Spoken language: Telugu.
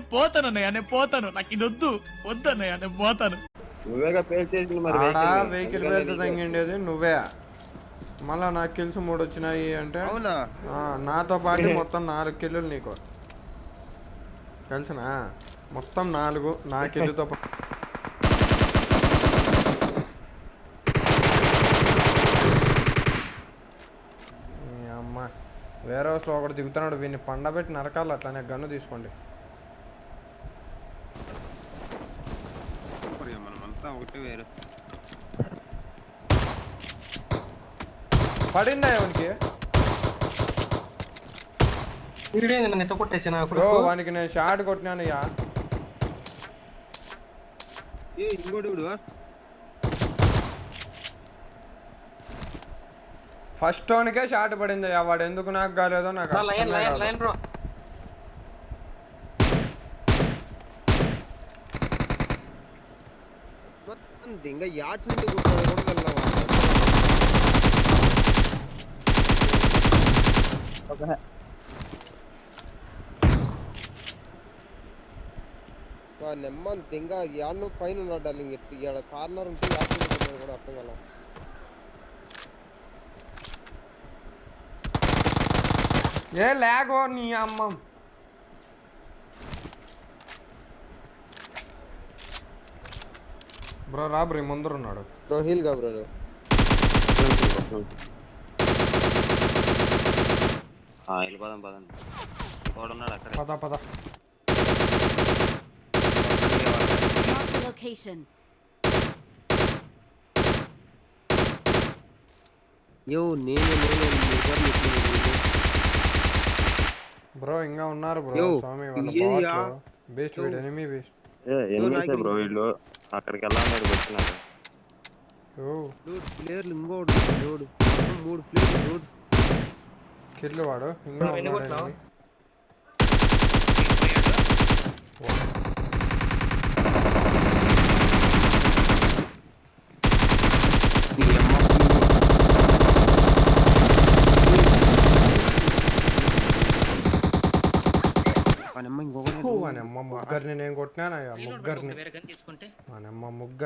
పోతానన్నయ్య నేను పోతాను. నాకు ఇది వద్దు వద్దన్నయ్య నేను పోతాను. నువ్వేగా పేరు చేసింది మరి ఆడ vehicle. వెహికల్ పేరుతో తగ్గిండేది నువ్వే. మళ్ళా నాకు కిల్స్ మూడు వచ్చినాయి అంటే? అవునా? ఆ, నాతో పాటు మొత్తం నాలుగు కిల్లులు నీకు. తెలుసునా? మొత్తం నాలుగు నా కిల్లుతో పా- ఈ అమ్మ వేరే హౌస్లో ఒకటి దిగుతున్నాడు వీడిని పండబెట్టి నరకాలి అట్లానే గన్ను తీసుకోండి. ఒకటి వేరు. పడిందా ఎవరికి వీడేంది నన్ను ఎట్ట కొట్టేసిన బ్రో వానికి నేను షాట్ కొట్టినాను యా ఏ ఇంకోటి ఇప్పుడు ఫస్ట్ టోన్కే షాట్ పడింది వాడు ఎందుకు నాకు కాలేదో నాకు లైన్ అర్థమే లైన్ కాదు. Line bro. మొత్తం దింగ యాట్ నుండి కొట్టాడు కూడా వెళ్ళవా వా నెమ్మది దింగ యాడ్ పైన ఉన్నాడు డార్లింగ్ ఎట్టు ఇక్కడ కార్నర్ ఉంటే యాట్ నుండి కొట్టాడు కూడా అర్థం కల ఏ లేగో నీ అమ్మ బ్రో రా బ్రో ఈ ముందర ఉన్నాడు బ్రో హీల్ గా బ్రో ఆ, వెళ్ళిపోదాం పదండి ఉన్నాడు అక్కడ పద పద Mark the location. యో నేను నేను బ్రో ఇంకా ఉన్నారు బ్రో యో, స్వామి వాళ్ళ ఇది యా. బాట్లు బెస్ట్ వీడు ఎనిమి బెస్ట్ బ్రో వీళ్ళు? అక్కడికి వెళ్ళాలని వచ్చినారు ప్లేయర్లు ఇంకోడు మూడు ప్లేయర్లు వాడు ఇంకా అమ్మ ముగ్గురిని నేను కొట్టినాను ముగ్గురిని. వేరే గన్ తీసుకుంటే. ముగ్గురు